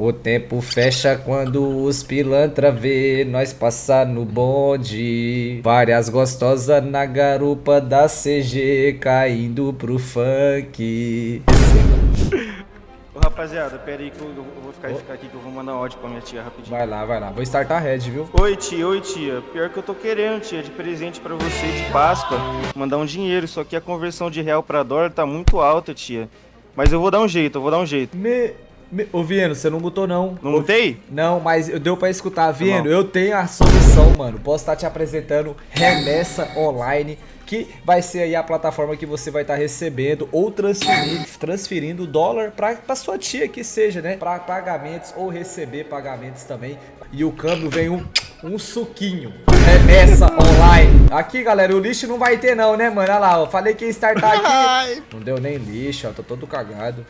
O tempo fecha quando os pilantra vê nós passar no bonde. Várias gostosas na garupa da CG caindo pro funk. Ô, rapaziada, pera aí que eu, eu vou ficar, ficar aqui que eu vou mandar um áudio pra minha tia rapidinho. Vai lá, vai lá. Vou startar red, viu? Oi, tia, oi, tia. Pior que eu tô querendo, tia, de presente pra você de Páscoa, mandar um dinheiro, só que a conversão de real pra dólar tá muito alta, tia. Mas eu vou dar um jeito, eu vou dar um jeito. Me... Ô, Vieno, você não botou não. Não mutei? Não, mas eu deu pra escutar. Vieno, eu tenho a solução, mano. Posso estar te apresentando Remessa Online que vai ser aí a plataforma que você vai estar tá recebendo ou transferindo, transferindo dólar para sua tia que seja, né? Para pagamentos ou receber pagamentos também. E o câmbio vem um, um suquinho. Remessa online. Aqui, galera, o lixo não vai ter não, né, mano? Olha lá, ó. Falei que ia startar aqui. Não deu nem lixo, ó. Tô todo cagado.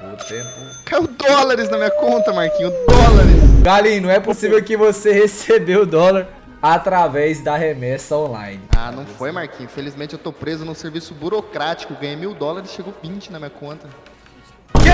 O tempo... Caiu dólares na minha conta, Marquinho. Dólares. Galinho, não é possível que você recebeu dólar através da remessa online. Ah, não foi, Marquinhos. Infelizmente eu tô preso num serviço burocrático. Ganhei mil dólares e chegou 20 na minha conta. Quê?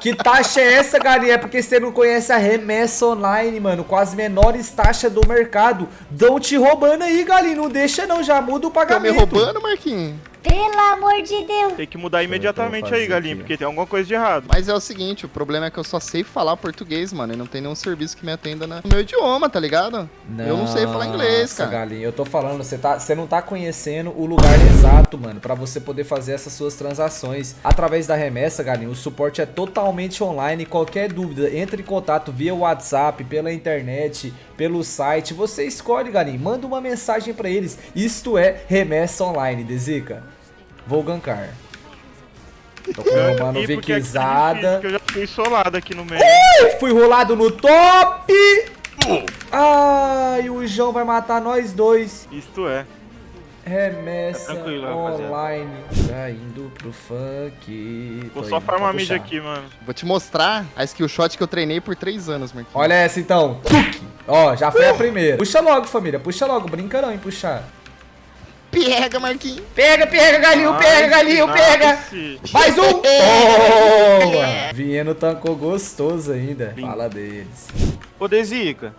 Que taxa é essa, galinha? É porque você não conhece a remessa online, mano. Com as menores taxas do mercado. Dão te roubando aí, galinha. Não deixa não, já muda o pagamento. Tá me roubando, Marquinhos? Pelo amor de Deus. Tem que mudar imediatamente aí, Galinho, porque tem alguma coisa de errado. Mas é o seguinte, o problema é que eu só sei falar português, mano, e não tem nenhum serviço que me atenda no meu idioma, tá ligado? Não, eu não sei falar inglês, cara. Galinho, eu tô falando, você tá, você não tá conhecendo o lugar exato, mano, pra você poder fazer essas suas transações. Através da remessa, Galinho, o suporte é totalmente online, qualquer dúvida, entre em contato via WhatsApp, pela internet, pelo site, você escolhe, Galinho, manda uma mensagem pra eles. Isto é remessa online, Dezica. Vou gankar. Tô com meu mano Vikizada. eu já fui solado aqui no meio. Ui, fui rolado no top! Ai, o João vai matar nós dois. Isto é. Remessa é online. Tá indo pro funk. Vou só farmar mid aqui, mano. Vou te mostrar a skill shot que eu treinei por 3 anos, Marquinhos. Olha essa então. Ó, já foi uh! a primeira. Puxa logo, família. Puxa logo. Brinca não em puxar. Pega, Marquinhos. Pega, pega, galinho, Ai, pega, galinho, pega. Mais um. Boa. Vieno tancou gostoso ainda. Fala deles. Ô, Dezica.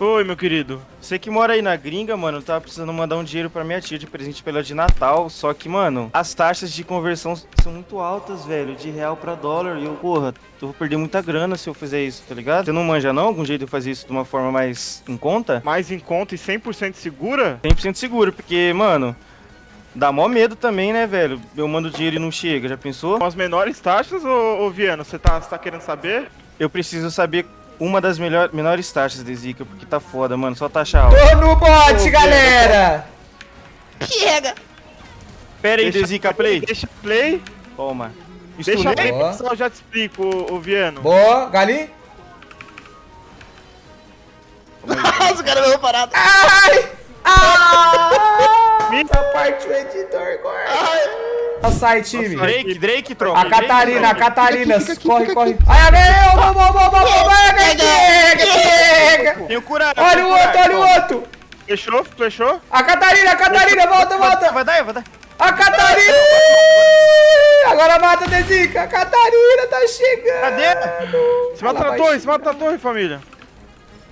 Oi, meu querido. Você que mora aí na gringa, mano, tava precisando mandar um dinheiro pra minha tia de presente pela de Natal. Só que, mano, as taxas de conversão são muito altas, velho. De real pra dólar. E eu, porra, eu vou perder muita grana se eu fizer isso, tá ligado? Você não manja, não? Algum jeito de fazer isso de uma forma mais em conta? Mais em conta e 100% segura? 100% seguro, porque, mano... Dá mó medo também, né, velho? Eu mando dinheiro e não chega, já pensou? Com as menores taxas, ô, ô Viano, você tá, tá querendo saber? Eu preciso saber uma das melhor, menores taxas de Zika, porque tá foda, mano. Só taxa alta. Tô no bot, galera! Pega! Pera aí, deixa Zika, play. Deixa play. Toma. Deixa play, pessoal, eu já te explico, ô, ô Viano. Boa, Galinho. Nossa, o cara veio parado. Ai! Ah! Essa parte o editor corta. Sai, time. Drake, Drake, troca. A Catarina, a Catarina. Corre, corre. Ai, meu, vamos, vamos, vamos, pega. Tem o curado. Olha o outro, olha o outro. Fechou, fechou. A Catarina, a Catarina, volta, volta. Vai dar, vai dar. A Catarina! Agora mata, Dezica! A Catarina tá chegando! Cadê? Se mata na torre, se mata na torre, família!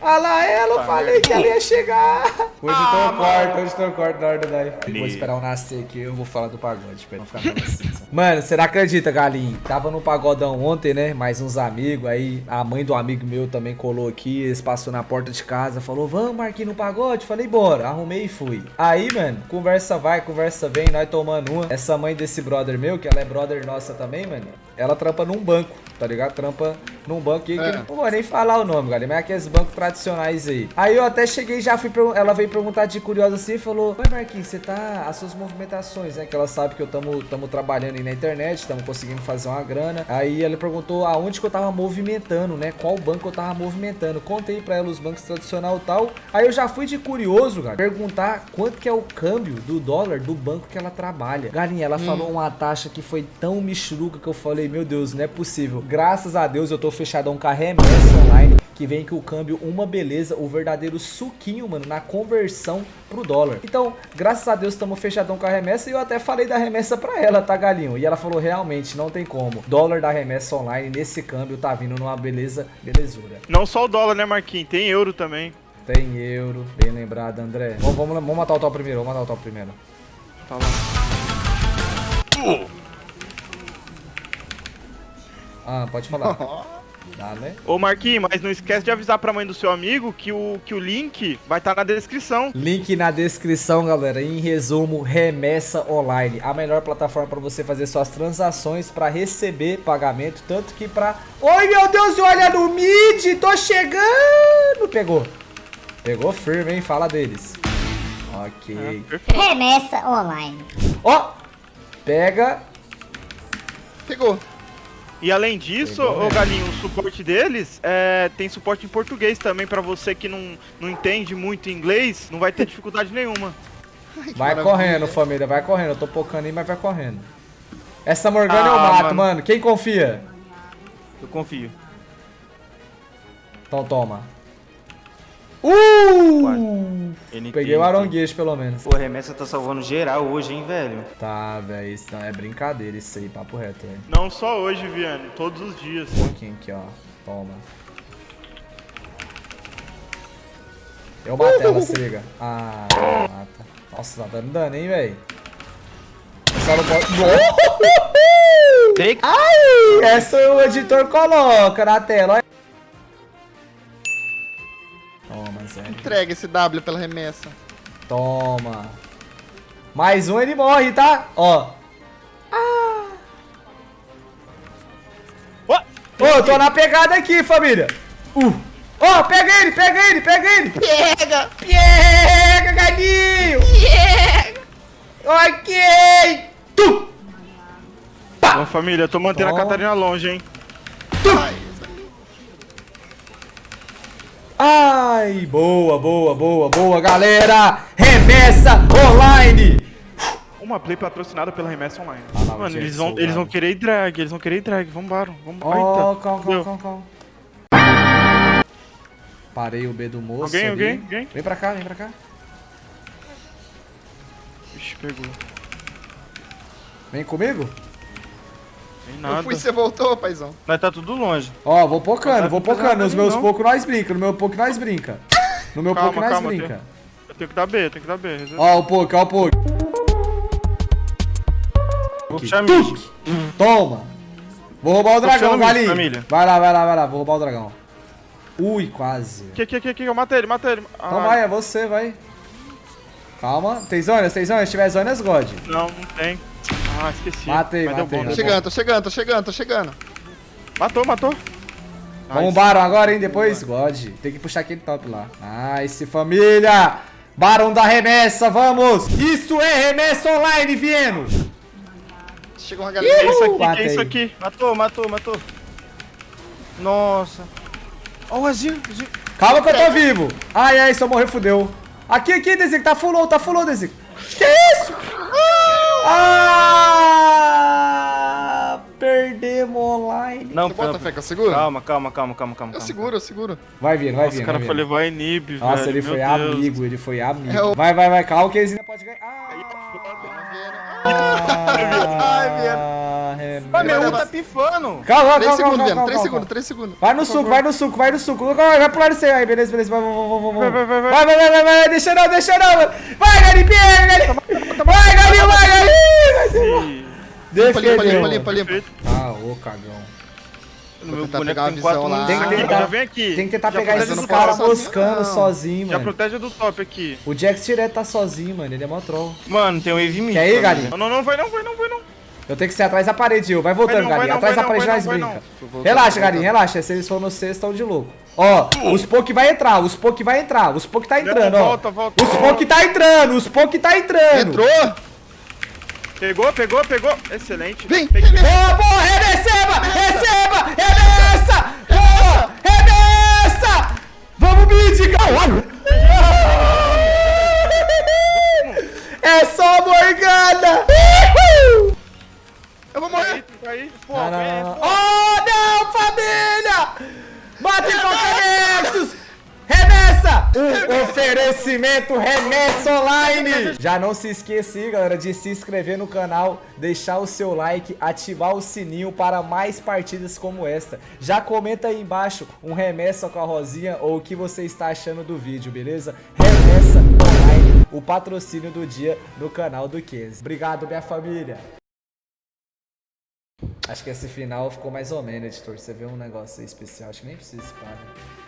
Olha lá ela, eu falei que ela ia chegar. Hoje ah, tô corto, hoje tô corto na hora do live. Vou esperar o nascer aqui, eu vou falar do pagode, pra não ficar assim. Mano, você não acredita, galinha? Tava no pagodão ontem, né? Mais uns amigos, aí a mãe do amigo meu também colou aqui, eles passou na porta de casa, falou, vamos aqui no pagode? Falei, bora. Arrumei e fui. Aí, mano, conversa vai, conversa vem, nós tomando uma. Essa mãe desse brother meu, que ela é brother nossa também, mano, ela trampa num banco, tá ligado? Trampa num banco aqui, é. que não vou nem falar o nome, galera, mas é aqueles bancos tradicionais aí. Aí eu até cheguei já fui, ela veio perguntar de curiosa assim e falou, Oi Marquinhos, você tá, as suas movimentações, né, que ela sabe que eu tamo, tamo trabalhando aí na internet, estamos conseguindo fazer uma grana. Aí ela perguntou aonde que eu tava movimentando, né, qual banco eu tava movimentando. Contei pra ela os bancos tradicional e tal. Aí eu já fui de curioso, cara, perguntar quanto que é o câmbio do dólar do banco que ela trabalha. Galinha, ela hum. falou uma taxa que foi tão michuruca que eu falei, meu Deus, não é possível. Graças a Deus eu tô fechado a um carré online que vem que o câmbio uma beleza, o verdadeiro suquinho, mano, na conversão pro dólar. Então, graças a Deus, estamos fechadão com a remessa e eu até falei da remessa pra ela, tá, galinho? E ela falou, realmente, não tem como. Dólar da remessa online nesse câmbio tá vindo numa beleza, belezura. Não só o dólar, né, Marquinhos? Tem euro também. Tem euro, bem lembrado, André. Vamos, vamos, vamos matar o top primeiro, vamos matar o top primeiro. Tá lá. Ah, pode falar. Dá, né? Ô, Marquinhos, mas não esquece de avisar pra mãe do seu amigo que o, que o link vai estar na descrição. Link na descrição, galera. Em resumo, Remessa Online, a melhor plataforma para você fazer suas transações para receber pagamento, tanto que para Oi, meu Deus, olha no mid, tô chegando. Pegou. Pegou firme, hein? Fala deles. OK. Remessa online. Ó. Pega. Pegou. E além disso, mesmo. Galinho, o suporte deles é, tem suporte em português também pra você que não, não entende muito inglês, não vai ter dificuldade nenhuma. Vai maravilha. correndo, família, vai correndo. Eu tô pocando aí, mas vai correndo. Essa Morgana eu Ah, mato, mano. mano. Quem confia? Eu confio. Então toma. Uh! Peguei o NT. aronguejo, pelo menos. Pô, a remessa tá salvando geral hoje, hein, velho? Tá, velho. Isso não é brincadeira, isso aí, papo reto, velho. Não só hoje, Viane, todos os dias. Um pouquinho aqui, ó. Toma. Eu matei ela, se liga. Ah, mata. Nossa, tá dando dano, hein, velho. Só não pode... Ai! Essa o editor coloca na tela, olha. Entrega esse W pela remessa. Toma. Mais um, ele morre, tá? Ó. Ó, Ô, eu tô na pegada aqui, família. Uh. Ó, pega ele, pega ele, pega ele. Pega! Pega, galinho. Pega! Ok. Tu. Bom, família, eu tô mantendo a Catarina longe, hein? Ai, boa, boa, boa, boa, galera. Remessa online. Uma play patrocinada pela Remessa Online. Ah, lá, o Mano, eles vão, eles vão querer drag, eles vão querer drag. Vambora, vambora. Ó, Eita, calma, calma, calma, calma. Parei o B do moço Alguém, ali. alguém, alguém? Vem pra cá, vem pra cá. Ixi, pegou. Vem comigo. Tem Eu nada. fui e você voltou, paizão. Nós tá tudo longe. Ó, vou pocando, vou tá precisando pocando. Nos meus não. poucos nós brinca, no meu pouco nós brinca. No meu pouco nós calma, brinca. Eu tenho que dar B, eu tenho que dar B. Ó o pouco, ó o pouco. Vou puxar. Toma. Vou roubar o dragão, galinho. Vai lá, vai lá, vai lá. Vou roubar o dragão. Ui, quase. Que, que, que, que, eu matei ele, matei ele. Então Ah, vai, é você, vai. Calma. Tem zonas, tem zonas. Se tiver zonas, God. Não, não tem. Ah, esqueci. Matei, Mas matei, bom, Tô chegando, tô chegando, tô chegando, tô chegando. Matou, matou. Vamos Nice. Baron agora, hein? Depois, God. Tem que puxar aquele top lá. Nice, família. Barão da remessa, vamos. Isso é remessa online, Vieno. Chegou uma Que galera. é isso aqui, que Matei. é isso aqui? Matou, matou, matou. Nossa. Ó o Azir, Azir. Calma que eu tô vivo. Ai, ai, se eu morrer, fudeu. Aqui, aqui, Desic. Tá full low, tá full low, Desic. Que? Ah! Perdemos online. Não, Você bota não, fé que eu seguro? Calma, calma, calma, calma, calma. Eu seguro, eu seguro. Vai vir, vai Nossa, vir. o cara vai foi levar a inib, velho. Nossa, ele meu foi Deus. amigo, ele foi amigo. É o- Vai, vai, vai, calma que eles ainda pode ganhar. Ah! Ai. Ah, meu Vai, U vai. tá pifando. Calma, calma, 3 calma, segundos, Viano, calma, 3 calma. segundos, 3 segundos. Vai no suco, vai no suco, vai no suco. Vai, vai pular isso aí. Beleza, beleza. Vai, vai, vai, vai, vai. Vai, vai, vai, vai. Vai, vai, vai, vai, vai. Deixa não, deixa não. Vai, Galinho. Vai, Galinho, Ih, Limpa, limpa, limpa, limpa, limpa. Ah, ô, cagão. No Vou meu boneco pegar tem visão lá. Tem que tentar- Já vem aqui. Tem que tentar Já pegar esses caras top. moscando sozinho, sozinho, Já mano. protege do top aqui. O Jax direto tá sozinho, mano. Ele é mó troll. Mano, tem um wave mid. Quer aí. Galinho? Não, não, não, vai não, vai não, vai não. Eu tenho que ser atrás da parede, eu. Vai voltando, Vai não, vai Galinho. não, Atrás da parede vai nós brinca. Relaxa, voltando. relaxa. Se eles forem no sexto, estão de louco. Ó, os Poke vai entrar, os Poke vai entrar, os Poke tá entrando, ó. volta, volta, Os volta. Poke tá entrando, os Poke tá entrando. Entrou? Pegou, pegou, pegou. Excelente. Vem. Boa, boa, receba, receba, remessa, boa, remessa. Vamos, Mídica. É só Morgana. Oferecimento remessa online. Já não se esqueça, aí, galera, de se inscrever no canal, deixar o seu like, ativar o sininho para mais partidas como esta. Já comenta aí embaixo um remessa com a Rosinha ou o que você está achando do vídeo, beleza? Remessa online, o patrocínio do dia no canal do Kenzie. Obrigado, minha família. Acho que esse final ficou mais ou menos, editor. Você vê um negócio aí especial, acho que nem precisa, cara.